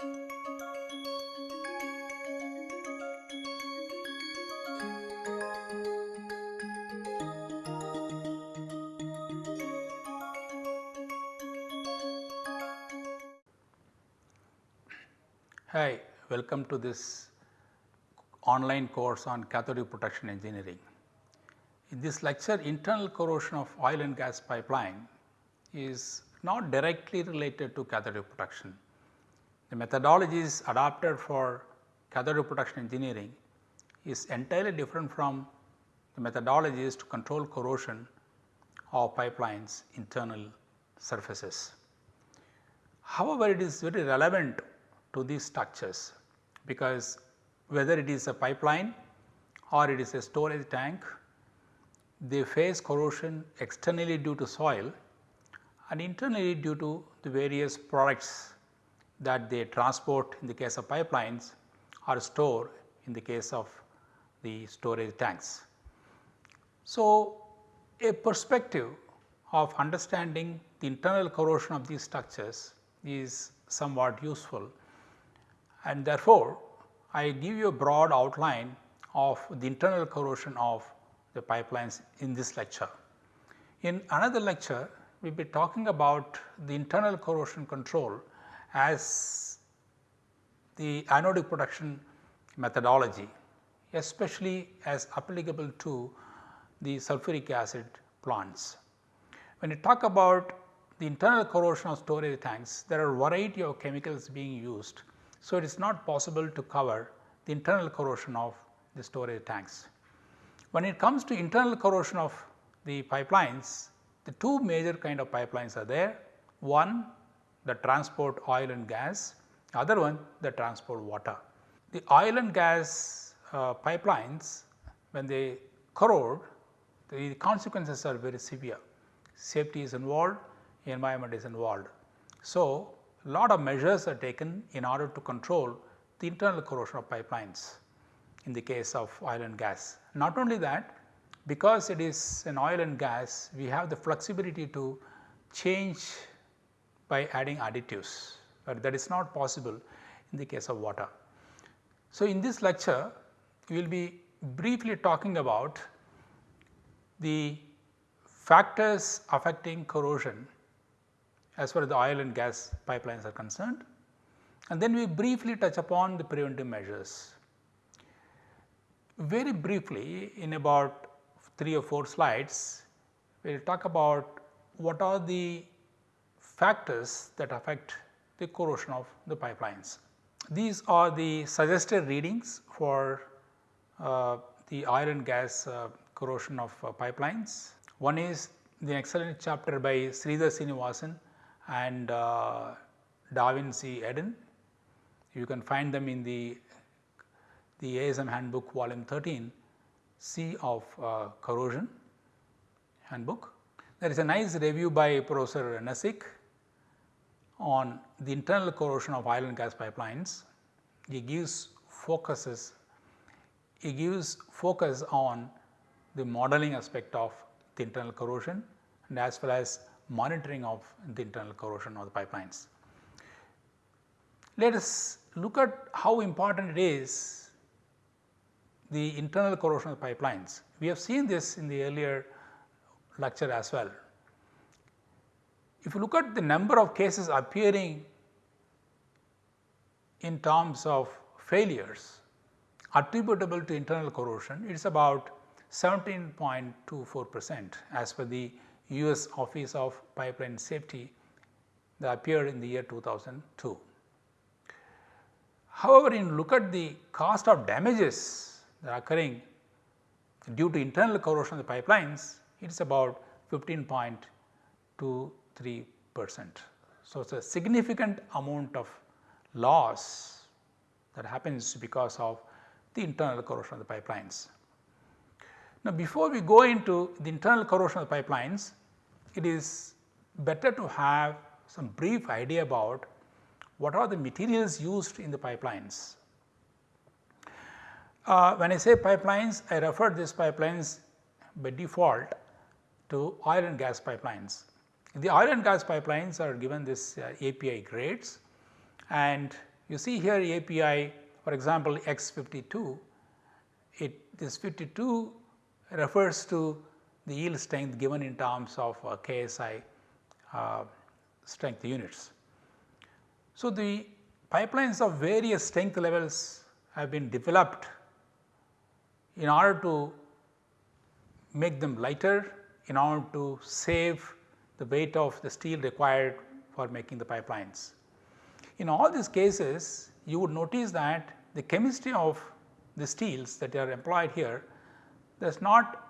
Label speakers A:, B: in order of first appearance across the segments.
A: Hi, welcome to this online course on cathodic protection engineering. In this lecture internal corrosion of oil and gas pipeline is not directly related to cathodic protection. The methodologies adopted for cathodic protection engineering is entirely different from the methodologies to control corrosion of pipelines internal surfaces. However, it is very relevant to these structures because whether it is a pipeline or it is a storage tank, they face corrosion externally due to soil and internally due to the various products that they transport in the case of pipelines or store in the case of the storage tanks. So, a perspective of understanding the internal corrosion of these structures is somewhat useful and therefore, I give you a broad outline of the internal corrosion of the pipelines in this lecture. In another lecture, we will be talking about the internal corrosion control as the anodic protection methodology, especially as applicable to the sulfuric acid plants. When you talk about the internal corrosion of storage tanks, there are variety of chemicals being used so, it is not possible to cover the internal corrosion of the storage tanks. When it comes to internal corrosion of the pipelines, the two major kind of pipelines are there. One the transport oil and gas, other one the transport water. The oil and gas uh, pipelines when they corrode the consequences are very severe. Safety is involved, environment is involved. So, a lot of measures are taken in order to control the internal corrosion of pipelines in the case of oil and gas. Not only that, because it is an oil and gas, we have the flexibility to change by adding additives, but that is not possible in the case of water. So, in this lecture, we will be briefly talking about the factors affecting corrosion as far as the oil and gas pipelines are concerned. And then we briefly touch upon the preventive measures. Very briefly in about 3 or 4 slides, we will talk about what are the factors that affect the corrosion of the pipelines. These are the suggested readings for uh, the oil and gas uh, corrosion of uh, pipelines. One is the excellent chapter by Sridhar Srinivasan and uh, David C. Eden. You can find them in the, the ASM handbook volume 13 C of uh, corrosion handbook. There is a nice review by Professor Nesic on the internal corrosion of oil and gas pipelines. He gives focuses, he gives focus on the modeling aspect of the internal corrosion and as well as monitoring of the internal corrosion of the pipelines. Let us look at how important it is the internal corrosion of pipelines. We have seen this in the earlier lecture as well. If you look at the number of cases appearing in terms of failures attributable to internal corrosion, it is about 17.24 percent as per the US Office of Pipeline Safety that appeared in the year 2002. However, in look at the cost of damages that are occurring due to internal corrosion of the pipelines, it is about 15.23 percent. So, it is a significant amount of loss that happens because of the internal corrosion of the pipelines. Now, before we go into the internal corrosion of the pipelines, it is better to have some brief idea about what are the materials used in the pipelines. Uh, when I say pipelines, I refer these pipelines by default to oil and gas pipelines. The oil and gas pipelines are given this uh, API grades and You see here API for example, X52, it this 52 refers to the yield strength given in terms of uh, KSI uh, strength units. So, the pipelines of various strength levels have been developed in order to make them lighter, in order to save the weight of the steel required for making the pipelines. In all these cases, you would notice that the chemistry of the steels that are employed here does not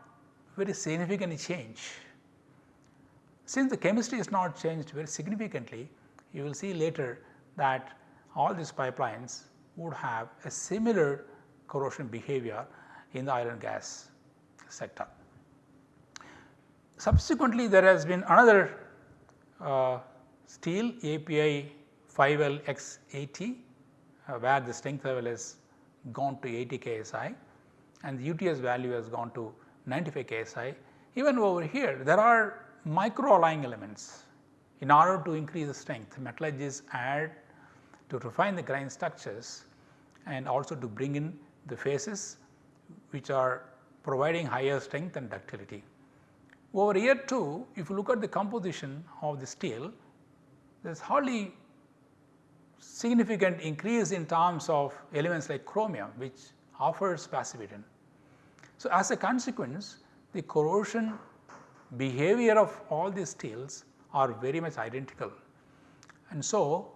A: very significantly change. Since the chemistry is not changed very significantly, you will see later that all these pipelines would have a similar corrosion behavior in the oil and gas sector. Subsequently, there has been another uh, steel API 5LX80 uh, where the strength level has gone to 80 ksi and the UTS value has gone to 95 ksi. Even over here there are micro alloying elements in order to increase the strength metallurgists add to refine the grain structures and also to bring in the phases which are providing higher strength and ductility. Over here too if you look at the composition of the steel there is hardly significant increase in terms of elements like chromium which offers passivity. So, as a consequence the corrosion behavior of all these steels are very much identical. And so,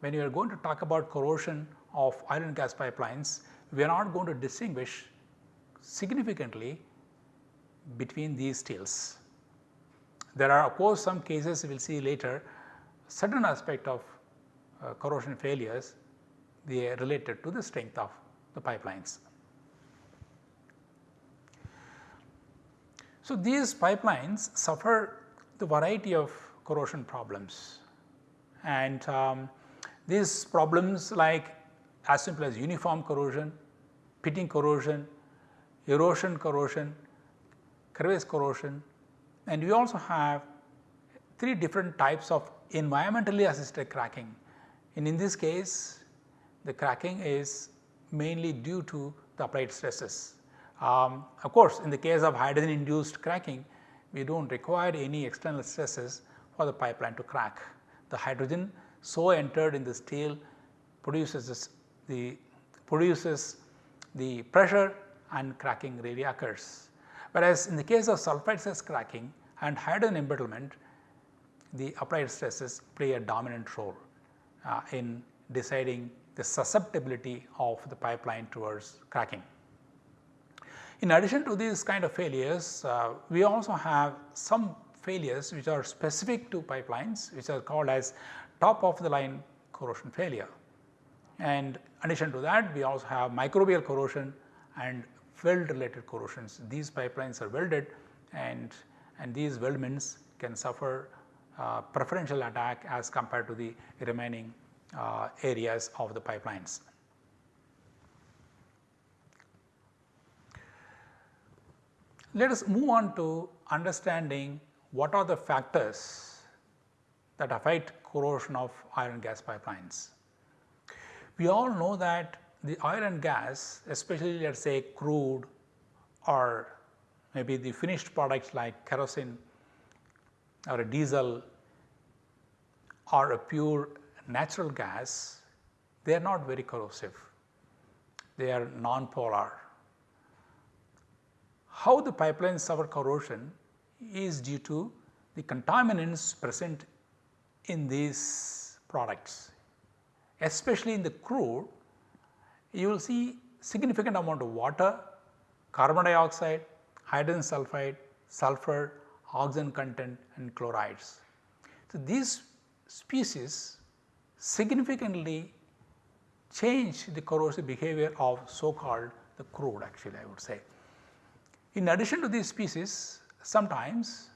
A: when you are going to talk about corrosion of iron gas pipelines, we are not going to distinguish significantly between these steels. There are of course some cases we will see later certain aspect of uh, corrosion failures they are related to the strength of the pipelines. So, these pipelines suffer the variety of corrosion problems and um, these problems like as simple as uniform corrosion, pitting corrosion, erosion corrosion, crevice corrosion and we also have three different types of environmentally assisted cracking and in this case the cracking is mainly due to the applied stresses. Um, of course, in the case of hydrogen induced cracking we do not require any external stresses for the pipeline to crack. The hydrogen so entered in the steel produces this, the produces the pressure and cracking really occurs. Whereas, in the case of sulphide stress cracking and hydrogen embrittlement the applied stresses play a dominant role uh, in deciding the susceptibility of the pipeline towards cracking. In addition to these kind of failures, uh, we also have some failures which are specific to pipelines which are called as top of the line corrosion failure. And addition to that we also have microbial corrosion and weld related corrosions. These pipelines are welded and, and these weldments can suffer uh, preferential attack as compared to the remaining uh, areas of the pipelines. Let us move on to understanding what are the factors that affect corrosion of iron gas pipelines. We all know that the oil and gas especially let us say crude or maybe the finished products like kerosene or a diesel or a pure natural gas, they are not very corrosive, they are non-polar. How the pipelines suffer corrosion is due to the contaminants present in these products, especially in the crude you will see significant amount of water, carbon dioxide, hydrogen sulfide, sulfur, oxygen content and chlorides. So, these species significantly change the corrosive behavior of so called the crude actually I would say. In addition to these species sometimes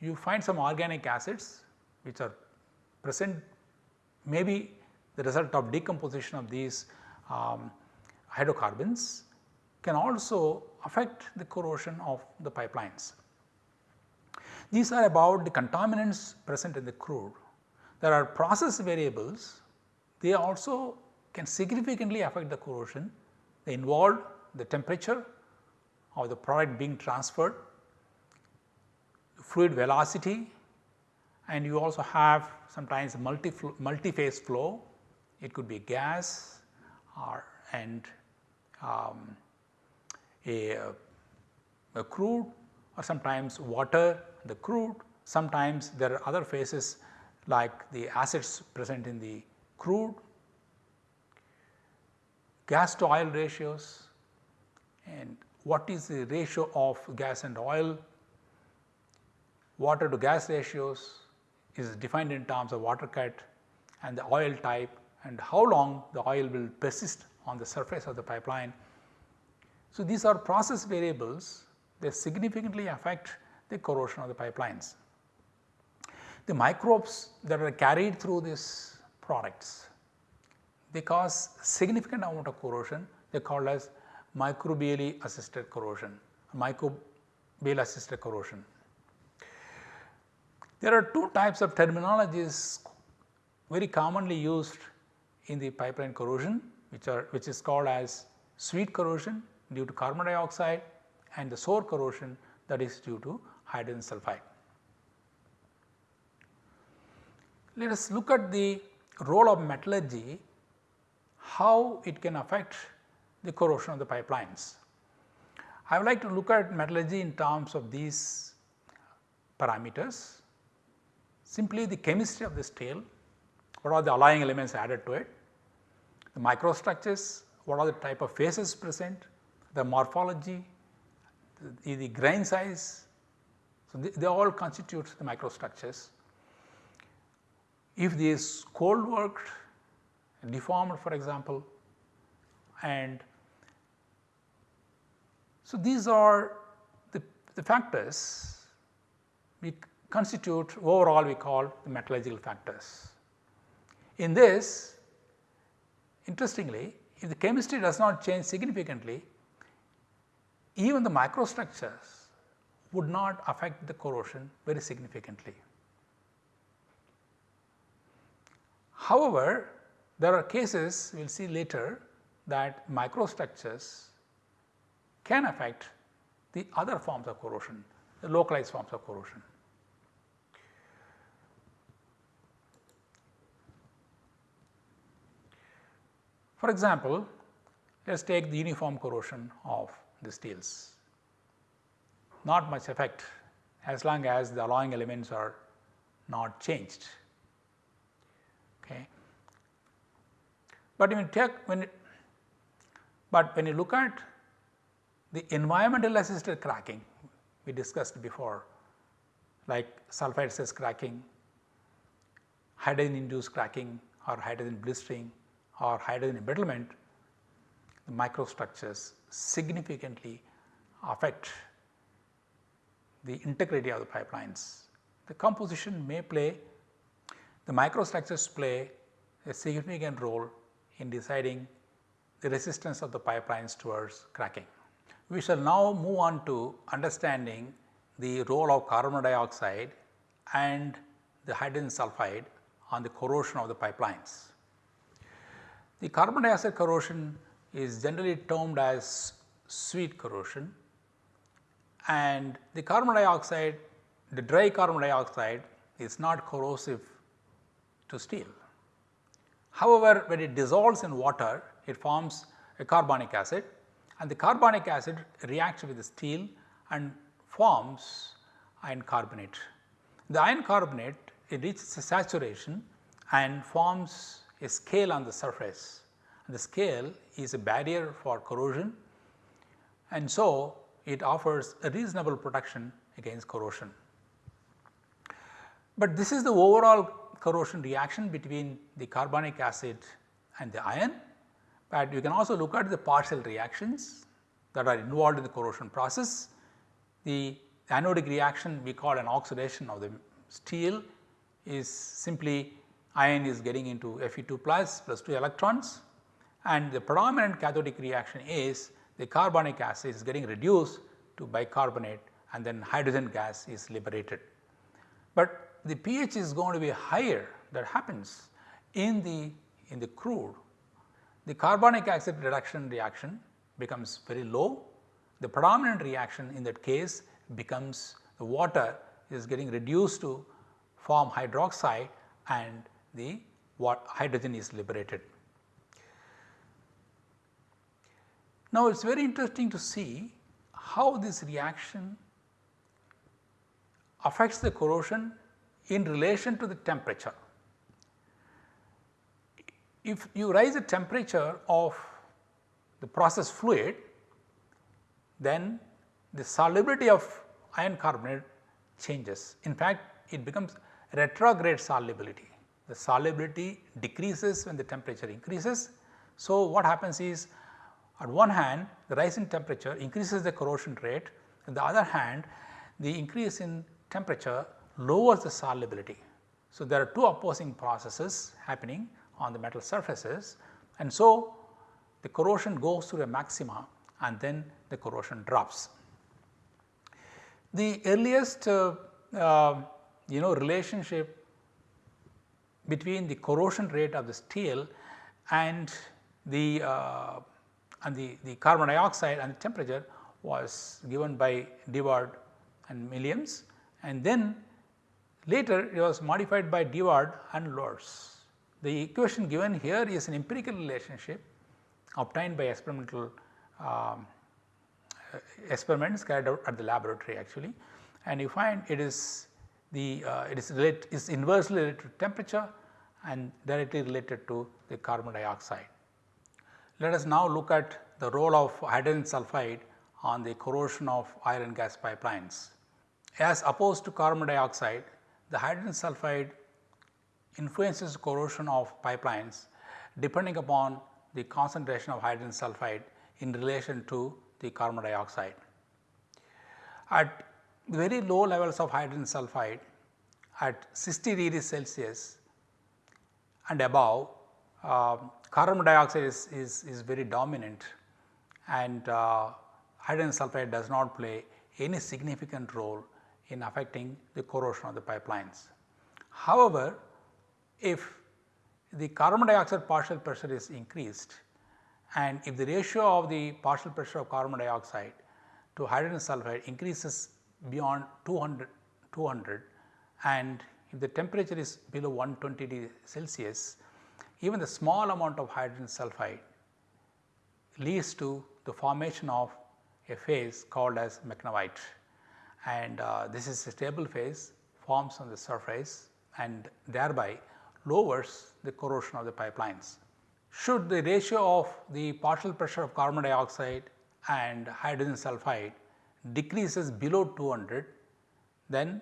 A: you find some organic acids which are present maybe the result of decomposition of these um, hydrocarbons can also affect the corrosion of the pipelines. These are about the contaminants present in the crude. There are process variables, they also can significantly affect the corrosion. They involve the temperature of the product being transferred, fluid velocity and you also have sometimes multi multi-phase flow. It could be gas or and um, a, a crude or sometimes water, the crude. Sometimes there are other phases like the acids present in the crude, gas to oil ratios and what is the ratio of gas and oil, water to gas ratios is defined in terms of water cut and the oil type and how long the oil will persist on the surface of the pipeline. So, these are process variables they significantly affect the corrosion of the pipelines. The microbes that are carried through these products they cause significant amount of corrosion they are called as microbially assisted corrosion, microbial assisted corrosion. There are two types of terminologies very commonly used in the pipeline corrosion which are which is called as sweet corrosion due to carbon dioxide and the sour corrosion that is due to hydrogen sulfide. Let us look at the role of metallurgy, how it can affect the corrosion of the pipelines. I would like to look at metallurgy in terms of these parameters, simply the chemistry of the steel, what are the alloying elements added to it, the microstructures, what are the type of phases present, the morphology, the, the grain size. So, they, they all constitute the microstructures. If this cold worked, deformed for example, and so these are the, the factors we constitute overall we call the metallurgical factors. In this interestingly if the chemistry does not change significantly even the microstructures would not affect the corrosion very significantly. However, there are cases we will see later that microstructures can affect the other forms of corrosion, the localized forms of corrosion. For example, let us take the uniform corrosion of the steels. Not much effect as long as the alloying elements are not changed. Okay. But when you take when it, but when you look at the environmental assisted cracking we discussed before like sulphide stress cracking, hydrogen induced cracking or hydrogen blistering or hydrogen embrittlement, the microstructures significantly affect the integrity of the pipelines. The composition may play, the microstructures play a significant role in deciding the resistance of the pipelines towards cracking. We shall now move on to understanding the role of carbon dioxide and the hydrogen sulfide on the corrosion of the pipelines. The carbon dioxide corrosion is generally termed as sweet corrosion and the carbon dioxide, the dry carbon dioxide is not corrosive to steel. However, when it dissolves in water, it forms a carbonic acid and the carbonic acid reacts with the steel and forms iron carbonate. The iron carbonate it reaches a saturation and forms a scale on the surface. The scale is a barrier for corrosion and so it offers a reasonable protection against corrosion. But this is the overall corrosion reaction between the carbonic acid and the iron, but you can also look at the partial reactions that are involved in the corrosion process. The anodic reaction we call an oxidation of the steel is simply iron is getting into Fe2 plus plus 2 electrons and the predominant cathodic reaction is the carbonic acid is getting reduced to bicarbonate and then hydrogen gas is liberated. But the pH is going to be higher that happens in the in the crude the carbonic acid reduction reaction becomes very low. The predominant reaction in that case becomes the water is getting reduced to form hydroxide and the what hydrogen is liberated. Now, it is very interesting to see how this reaction affects the corrosion in relation to the temperature. If you raise the temperature of the process fluid, then the solubility of iron carbonate changes. In fact, it becomes retrograde solubility. The solubility decreases when the temperature increases. So, what happens is on one hand the rise in temperature increases the corrosion rate, on the other hand the increase in temperature lowers the solubility. So, there are two opposing processes happening on the metal surfaces and so the corrosion goes to a maxima and then the corrosion drops. The earliest uh, uh, you know relationship between the corrosion rate of the steel and the uh, and the, the carbon dioxide and the temperature was given by de Waard and Milliams and then later it was modified by de Waard and Lorentz. The equation given here is an empirical relationship obtained by experimental um, experiments carried out at the laboratory actually and you find it is the uh, it is relate is inversely related to temperature and directly related to the carbon dioxide. Let us now look at the role of hydrogen sulphide on the corrosion of and gas pipelines. As opposed to carbon dioxide, the hydrogen sulphide influences corrosion of pipelines depending upon the concentration of hydrogen sulphide in relation to the carbon dioxide. At very low levels of hydrogen sulphide at 60 degrees Celsius and above, uh, carbon dioxide is, is, is very dominant and uh, hydrogen sulphide does not play any significant role in affecting the corrosion of the pipelines. However, if the carbon dioxide partial pressure is increased and if the ratio of the partial pressure of carbon dioxide to hydrogen sulphide increases beyond 200, 200 and if the temperature is below 120 degree Celsius, even the small amount of hydrogen sulphide leads to the formation of a phase called as mackinawite and uh, this is a stable phase forms on the surface and thereby lowers the corrosion of the pipelines. Should the ratio of the partial pressure of carbon dioxide and hydrogen sulphide decreases below 200, then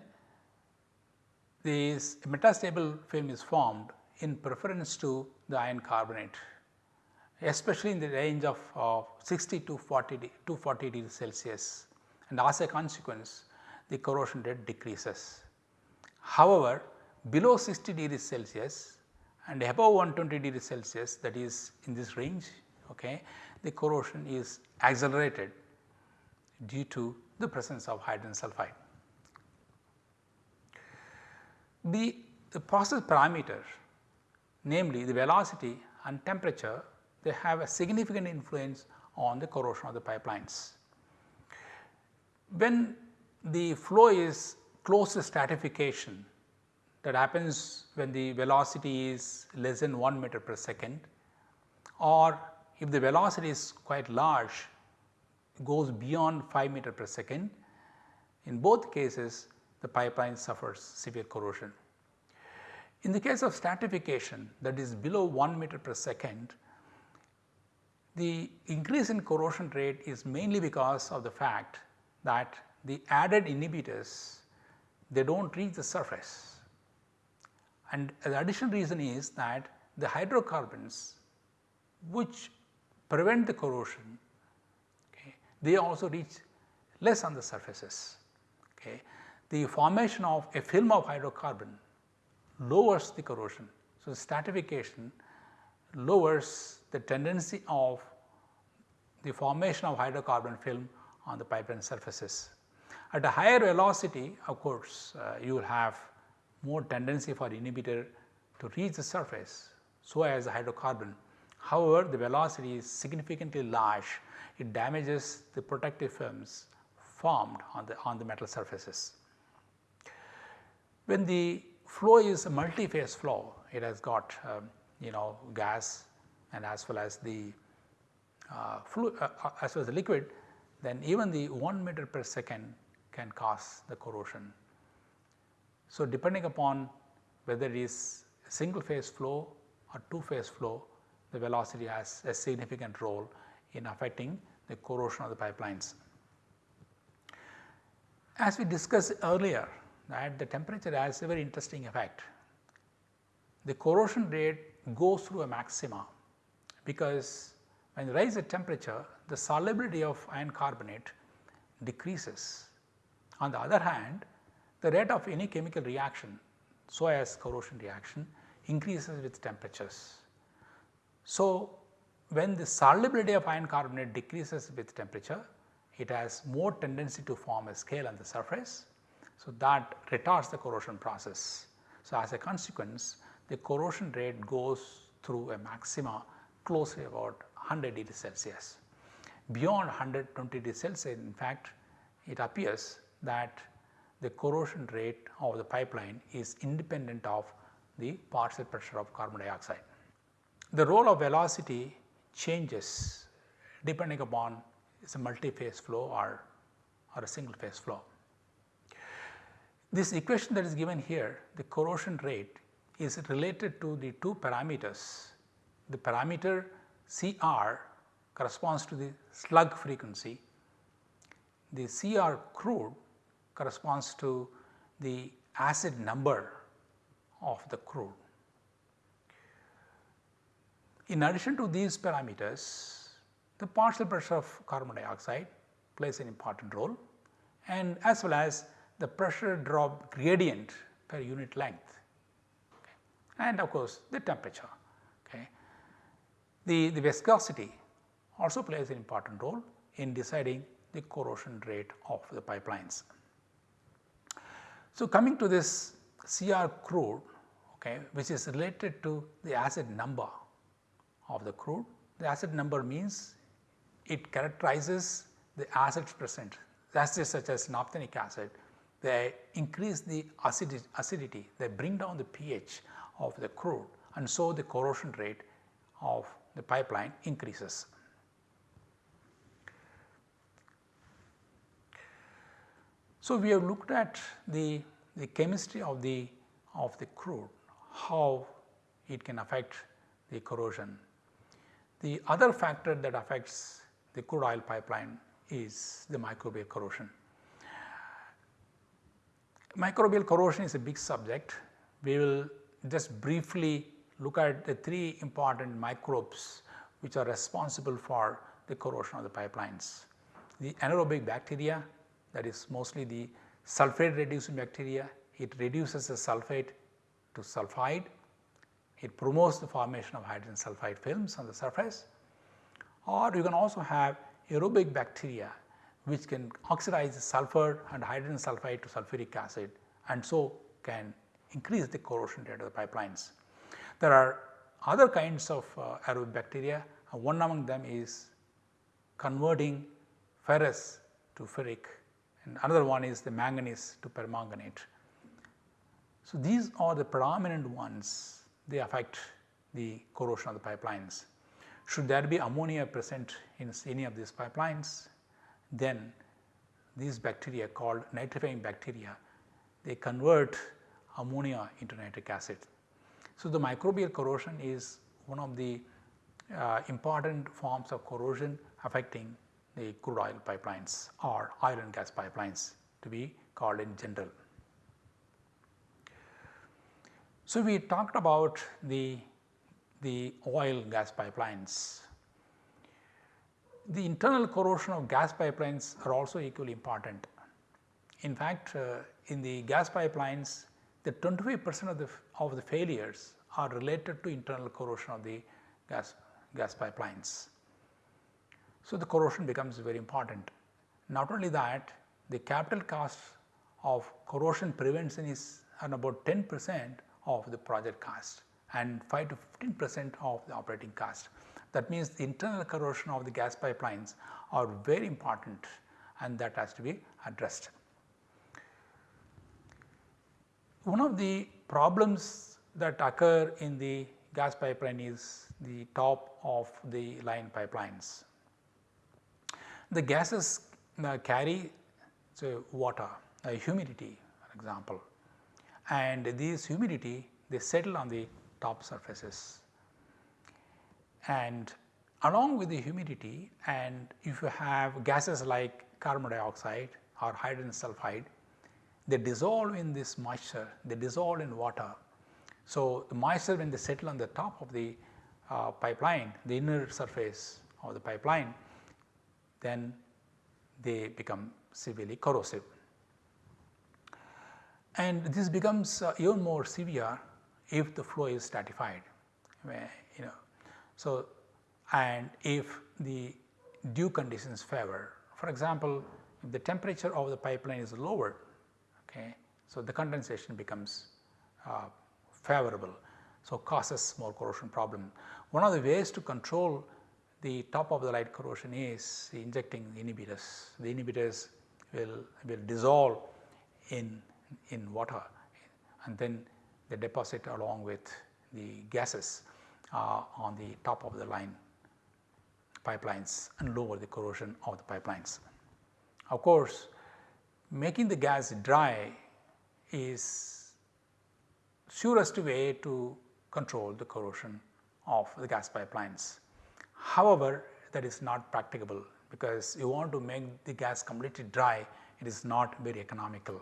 A: this metastable film is formed in preference to the iron carbonate especially in the range of uh, 60 to 40 to 40 degrees Celsius and as a consequence the corrosion rate decreases. However, below 60 degrees Celsius and above 120 degrees Celsius that is in this range okay, the corrosion is accelerated due to the presence of hydrogen sulphide. The, the process parameter namely the velocity and temperature they have a significant influence on the corrosion of the pipelines. When the flow is close to stratification that happens when the velocity is less than 1 meter per second or if the velocity is quite large goes beyond 5 meter per second in both cases the pipeline suffers severe corrosion. In the case of stratification that is below 1 meter per second the increase in corrosion rate is mainly because of the fact that the added inhibitors they do not reach the surface and the additional reason is that the hydrocarbons which prevent the corrosion they also reach less on the surfaces. Okay. The formation of a film of hydrocarbon lowers the corrosion. So, stratification lowers the tendency of the formation of hydrocarbon film on the pipeline surfaces. At a higher velocity of course, uh, you will have more tendency for inhibitor to reach the surface so as the hydrocarbon. However, the velocity is significantly large, it damages the protective films formed on the, on the metal surfaces. When the flow is a multi-phase flow, it has got um, you know gas and as well as the uh, fluid uh, uh, as well as the liquid, then even the 1 meter per second can cause the corrosion. So, depending upon whether it is a single phase flow or two phase flow, the velocity has a significant role in affecting the corrosion of the pipelines. As we discussed earlier that the temperature has a very interesting effect. The corrosion rate goes through a maxima because when you raise the temperature the solubility of iron carbonate decreases. On the other hand the rate of any chemical reaction so as corrosion reaction increases with temperatures. So, when the solubility of iron carbonate decreases with temperature it has more tendency to form a scale on the surface. So, that retards the corrosion process. So, as a consequence the corrosion rate goes through a maxima close to about 100 degree Celsius. Beyond 120 degree Celsius in fact it appears that the corrosion rate of the pipeline is independent of the partial pressure of carbon dioxide. The role of velocity changes depending upon is a multi-phase flow or, or a single phase flow. This equation that is given here the corrosion rate is related to the two parameters. The parameter CR corresponds to the slug frequency, the CR crude corresponds to the acid number of the crude. In addition to these parameters, the partial pressure of carbon dioxide plays an important role and as well as the pressure drop gradient per unit length okay. and of course, the temperature. Okay. The, the viscosity also plays an important role in deciding the corrosion rate of the pipelines. So, coming to this CR crude okay, which is related to the acid number of the crude. The acid number means it characterizes the acids present acids such as naphthenic acid they increase the acidity, acidity they bring down the pH of the crude and so the corrosion rate of the pipeline increases. So, we have looked at the, the chemistry of the of the crude, how it can affect the corrosion. The other factor that affects the crude oil pipeline is the microbial corrosion. Microbial corrosion is a big subject. We will just briefly look at the three important microbes which are responsible for the corrosion of the pipelines. The anaerobic bacteria that is mostly the sulfate reducing bacteria, it reduces the sulfate to sulfide, it promotes the formation of hydrogen sulfide films on the surface or you can also have aerobic bacteria which can oxidize sulfur and hydrogen sulfide to sulfuric acid and so can increase the corrosion rate of the pipelines. There are other kinds of uh, aerobic bacteria and one among them is converting ferrous to ferric and another one is the manganese to permanganate. So, these are the predominant ones they affect the corrosion of the pipelines. Should there be ammonia present in any of these pipelines then these bacteria called nitrifying bacteria they convert ammonia into nitric acid. So, the microbial corrosion is one of the uh, important forms of corrosion affecting the crude oil pipelines or oil and gas pipelines to be called in general. So, we talked about the, the oil gas pipelines. The internal corrosion of gas pipelines are also equally important. In fact, uh, in the gas pipelines the 25 percent of the of the failures are related to internal corrosion of the gas gas pipelines. So, the corrosion becomes very important. Not only that the capital cost of corrosion prevention is about 10 percent of the project cost and 5 to 15 percent of the operating cost. That means the internal corrosion of the gas pipelines are very important and that has to be addressed. One of the problems that occur in the gas pipeline is the top of the line pipelines. The gases uh, carry so water, uh, humidity for example and these humidity they settle on the top surfaces and along with the humidity and if you have gases like carbon dioxide or hydrogen sulfide, they dissolve in this moisture, they dissolve in water. So, the moisture when they settle on the top of the uh, pipeline, the inner surface of the pipeline, then they become severely corrosive. And this becomes uh, even more severe if the flow is stratified, you know. So, and if the dew conditions favor. For example, if the temperature of the pipeline is lower, okay, so the condensation becomes uh, favorable. So, causes more corrosion problem. One of the ways to control the top of the line corrosion is injecting inhibitors. The inhibitors will, will dissolve in, in water and then they deposit along with the gases uh, on the top of the line pipelines and lower the corrosion of the pipelines. Of course, making the gas dry is surest way to control the corrosion of the gas pipelines. However, that is not practicable because you want to make the gas completely dry, it is not very economical.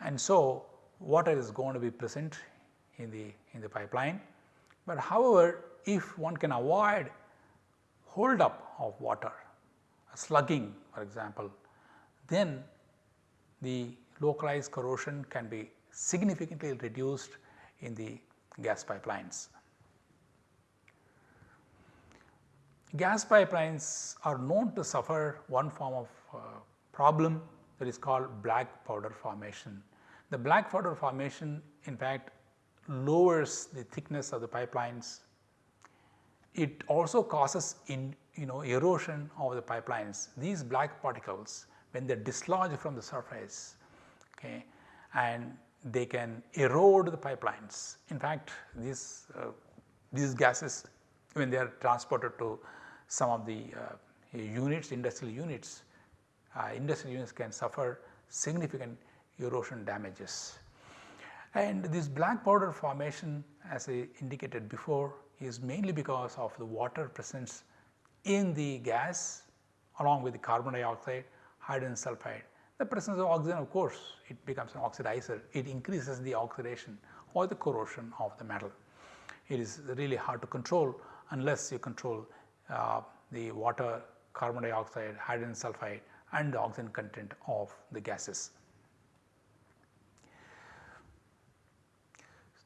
A: And so, water is going to be present in the, in the pipeline, but however, if one can avoid hold up of water, slugging for example, then the localized corrosion can be significantly reduced in the gas pipelines. Gas pipelines are known to suffer one form of uh, problem that is called black powder formation. The black powder formation in fact lowers the thickness of the pipelines. It also causes in you know erosion of the pipelines. These black particles when they dislodge from the surface okay, and they can erode the pipelines. In fact, these, uh, these gases when they are transported to some of the uh, units, industrial units, industrial units can suffer significant erosion damages. And this black powder formation as I indicated before is mainly because of the water presence in the gas along with the carbon dioxide, hydrogen sulfide. The presence of oxygen of course, it becomes an oxidizer, it increases the oxidation or the corrosion of the metal. It is really hard to control unless you control uh, the water, carbon dioxide, hydrogen sulfide and the oxygen content of the gases.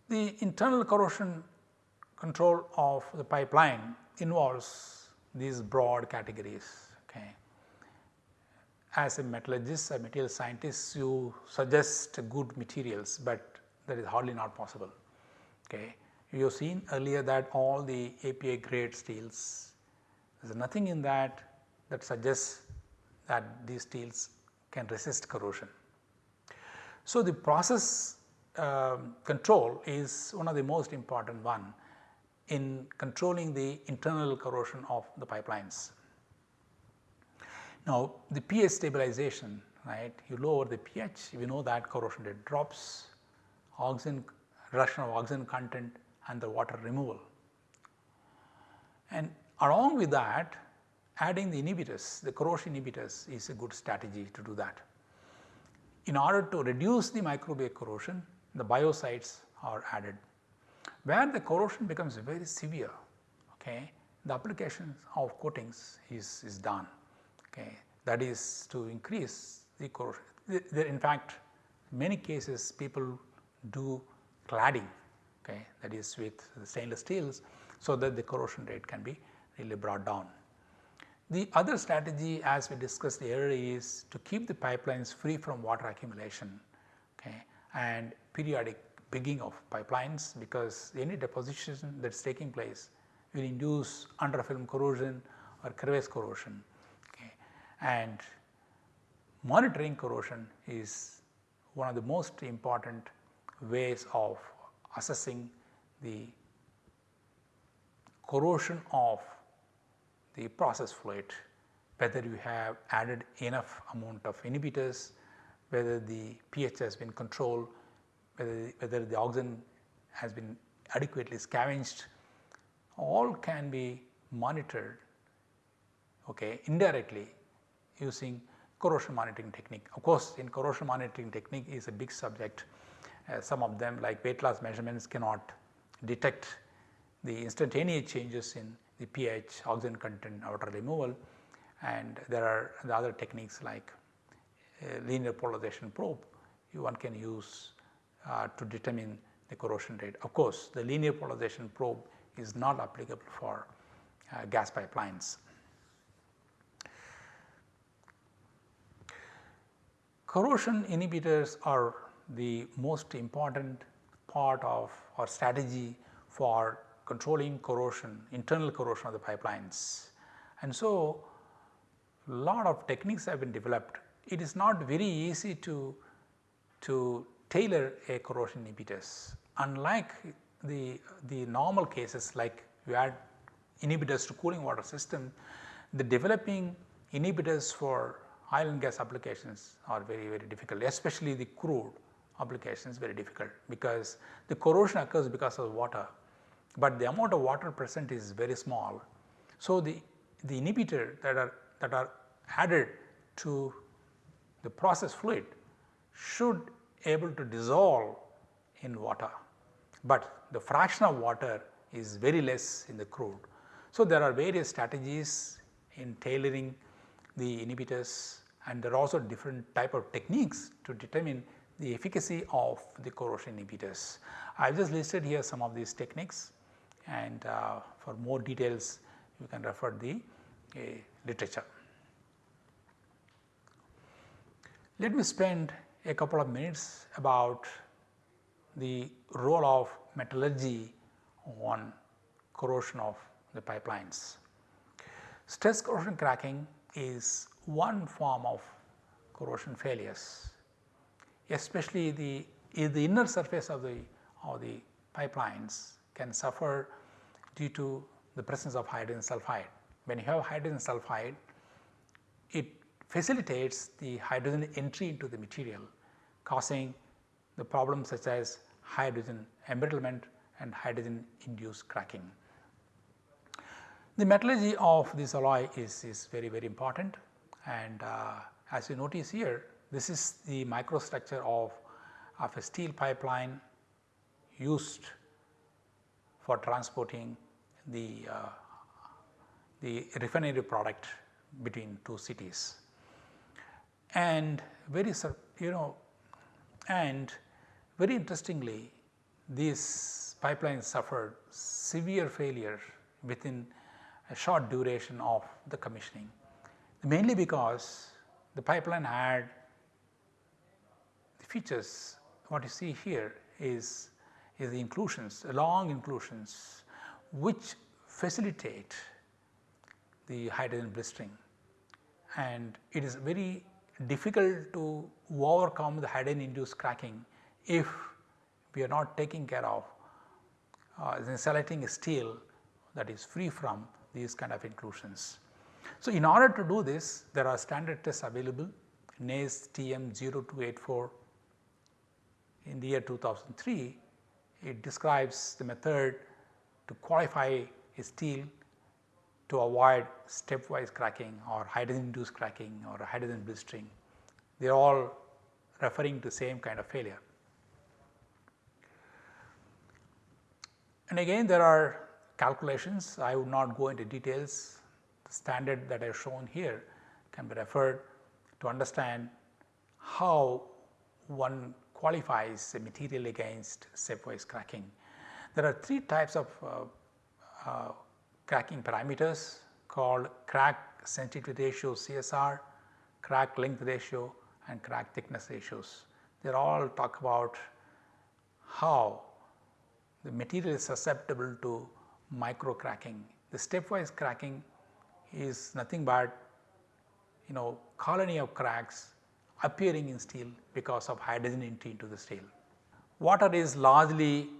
A: The internal corrosion control of the pipeline involves these broad categories. Okay. As a metallurgist, a material scientist, you suggest good materials, but that is hardly not possible. Okay. You have seen earlier that all the API grade steels, there is nothing in that that suggests that these steels can resist corrosion. So, the process uh, control is one of the most important one in controlling the internal corrosion of the pipelines. Now, the pH stabilization right you lower the pH we know that corrosion rate drops oxygen reduction of oxygen content and the water removal. And along with that adding the inhibitors the corrosion inhibitors is a good strategy to do that. In order to reduce the microbial corrosion the biocides are added. Where the corrosion becomes very severe, okay, the application of coatings is, is done. Okay. That is to increase the corrosion. In fact, many cases people do cladding okay, that is with stainless steels so that the corrosion rate can be really brought down. The other strategy as we discussed earlier is to keep the pipelines free from water accumulation okay, and periodic pigging of pipelines because any deposition that is taking place will induce under film corrosion or crevice corrosion. Okay. And monitoring corrosion is one of the most important ways of assessing the corrosion of the process fluid, whether you have added enough amount of inhibitors, whether the pH has been controlled, whether the, whether the oxygen has been adequately scavenged, all can be monitored okay, indirectly using corrosion monitoring technique. Of course, in corrosion monitoring technique is a big subject. Uh, some of them like weight loss measurements cannot detect the instantaneous changes in the pH, oxygen content, water removal and there are the other techniques like uh, linear polarization probe you one can use uh, to determine the corrosion rate. Of course, the linear polarization probe is not applicable for uh, gas pipelines. Corrosion inhibitors are the most important part of our strategy for controlling corrosion, internal corrosion of the pipelines. And so, lot of techniques have been developed. It is not very easy to, to tailor a corrosion inhibitors. Unlike the, the normal cases like you add inhibitors to cooling water system, the developing inhibitors for oil and gas applications are very very difficult especially the crude applications very difficult because the corrosion occurs because of water, but the amount of water present is very small. So, the, the inhibitor that are that are added to the process fluid should able to dissolve in water, but the fraction of water is very less in the crude. So, there are various strategies in tailoring the inhibitors and there are also different type of techniques to determine the efficacy of the corrosion inhibitors. I have just listed here some of these techniques and uh, for more details you can refer the literature. Let me spend a couple of minutes about the role of metallurgy on corrosion of the pipelines. Stress corrosion cracking is one form of corrosion failures, especially the, the inner surface of the, of the pipelines can suffer due to the presence of hydrogen sulfide. When you have hydrogen sulfide, it facilitates the hydrogen entry into the material causing the problems such as hydrogen embrittlement and hydrogen induced cracking. The metallurgy of this alloy is, is very very important and uh, as you notice here this is the microstructure of, of a steel pipeline used for transporting the, uh, the refinery product between two cities. And very you know and very interestingly these pipelines suffered severe failure within a short duration of the commissioning mainly because the pipeline had the features what you see here is, is the inclusions long inclusions which facilitate the hydrogen blistering. And it is very difficult to overcome the hydrogen induced cracking if we are not taking care of uh, selecting steel that is free from these kind of inclusions. So, in order to do this there are standard tests available. NACE TM 0284 in the year 2003 it describes the method to qualify a steel to avoid stepwise cracking or hydrogen induced cracking or hydrogen blistering. They are all referring to same kind of failure. And again there are calculations I would not go into details the standard that I have shown here can be referred to understand how one qualifies a material against stepwise cracking. There are three types of uh, uh, cracking parameters called crack sensitivity ratio CSR, crack length ratio and crack thickness ratios. They all talk about how the material is susceptible to micro cracking. The stepwise cracking is nothing but you know colony of cracks appearing in steel because of hydrogen entry into the steel. Water is largely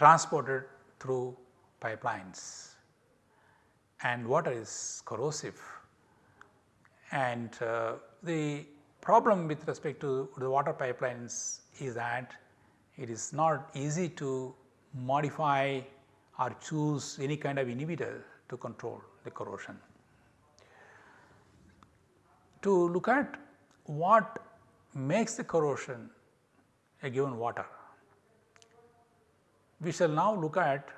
A: transported through pipelines and water is corrosive and uh, the problem with respect to the water pipelines is that it is not easy to modify or choose any kind of inhibitor to control the corrosion. To look at what makes the corrosion a given water, we shall now look at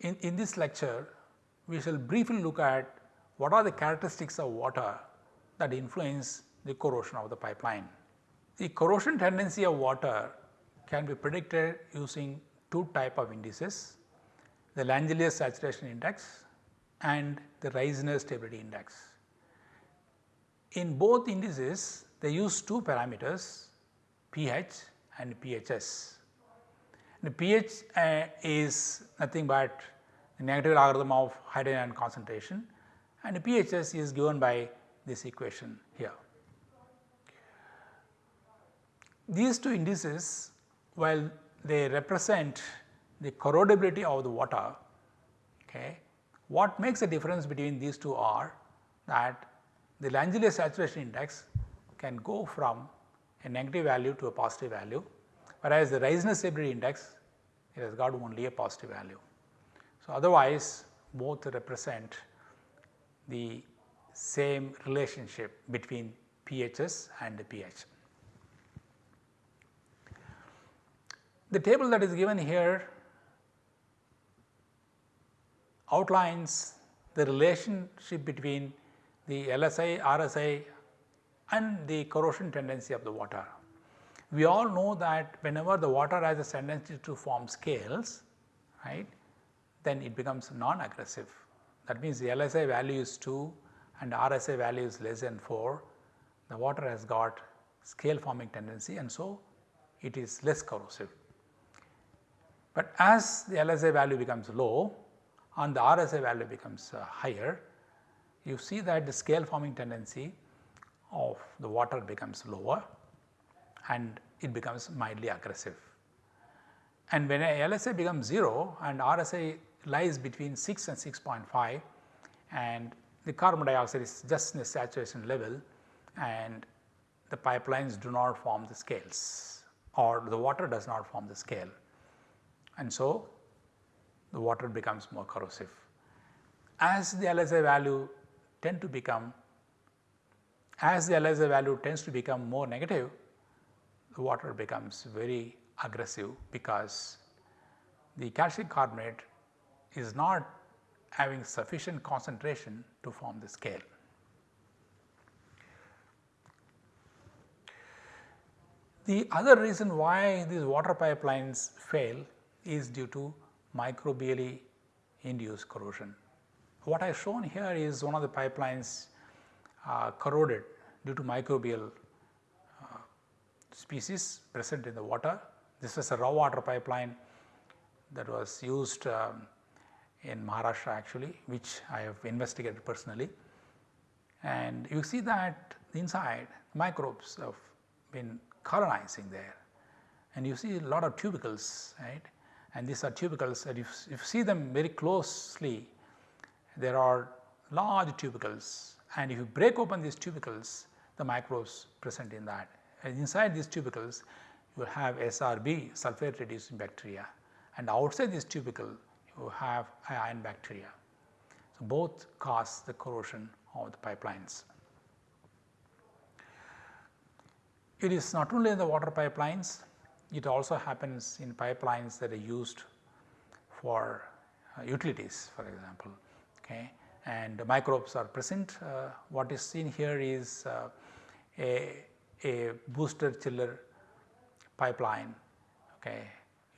A: in, in this lecture we shall briefly look at what are the characteristics of water that influence the corrosion of the pipeline. The corrosion tendency of water can be predicted using two type of indices, the Langelier saturation index and the Ryznar stability index. In both indices they use two parameters pH and pHs. The pH uh, is nothing but the negative logarithm of hydrogen ion concentration and the pHs is given by this equation here. These two indices while they represent the corrodability of the water, okay, what makes the difference between these two are that the Langelier saturation index can go from a negative value to a positive value, whereas the Ryznar stability index it has got only a positive value. So, otherwise both represent the same relationship between pHs and the pH. The table that is given here outlines the relationship between the LSI, RSI and the corrosion tendency of the water. We all know that whenever the water has a tendency to form scales, right, then it becomes non-aggressive. That means the LSI value is 2 and RSI value is less than 4, the water has got scale forming tendency and so it is less corrosive. But as the LSI value becomes low and the RSI value becomes uh, higher, you see that the scale forming tendency of the water becomes lower and it becomes mildly aggressive. And when a LSI becomes 0 and RSI lies between 6 and 6.5 and the carbon dioxide is just in the saturation level and the pipelines do not form the scales or the water does not form the scale and so the water becomes more corrosive. As the LSA value tend to become as the LSI value tends to become more negative, the water becomes very aggressive because the calcium carbonate is not having sufficient concentration to form the scale. The other reason why these water pipelines fail is due to microbially induced corrosion. What I have shown here is one of the pipelines uh, corroded due to microbial species present in the water. This was a raw water pipeline that was used um, in Maharashtra actually which I have investigated personally. And you see that inside microbes have been colonizing there and you see a lot of tubercles right and these are tubercles and if, if you see them very closely there are large tubercles and if you break open these tubercles the microbes present in that and inside these tubercles you have SRB sulfate reducing bacteria and outside this tubercle you have iron bacteria. So, both cause the corrosion of the pipelines. It is not only in the water pipelines, it also happens in pipelines that are used for uh, utilities for example. Okay. And microbes are present. Uh, what is seen here is uh, a, a booster chiller pipeline okay,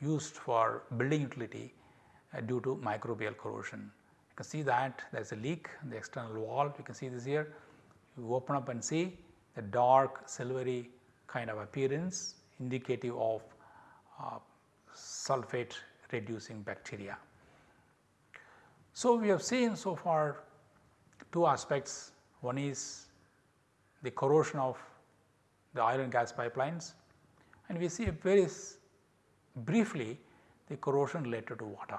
A: used for building utility uh, due to microbial corrosion. You can see that there is a leak in the external wall, you can see this here. You open up and see the dark silvery kind of appearance indicative of uh, sulfate reducing bacteria. So, we have seen so far two aspects. One is the corrosion of the oil and gas pipelines and we see very briefly the corrosion related to water.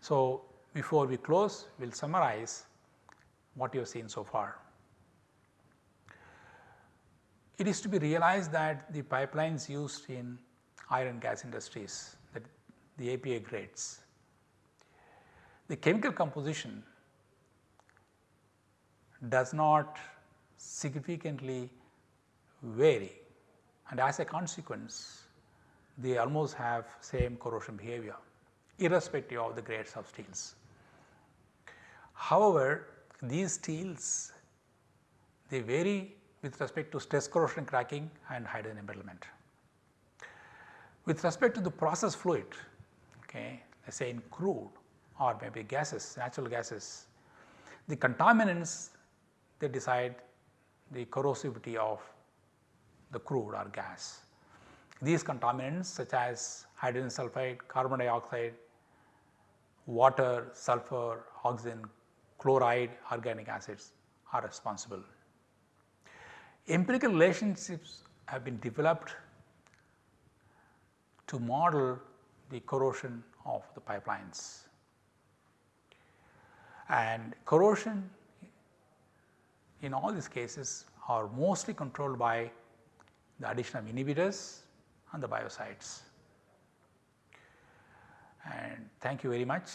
A: So, before we close we will summarize what you have seen so far. It is to be realized that the pipelines used in oil and gas industries that the API grades, the chemical composition does not significantly vary and as a consequence they almost have same corrosion behavior irrespective of the grades of steels. However, these steels they vary with respect to stress corrosion cracking and hydrogen embrittlement. With respect to the process fluid, okay, let us say in crude or maybe gases, natural gases, the contaminants they decide the corrosivity of the crude or gas. These contaminants such as hydrogen sulfide, carbon dioxide, water, sulfur, oxygen, chloride, organic acids are responsible. Empirical relationships have been developed to model the corrosion of the pipelines. And corrosion in all these cases are mostly controlled by the addition of inhibitors and the biocides. And thank you very much.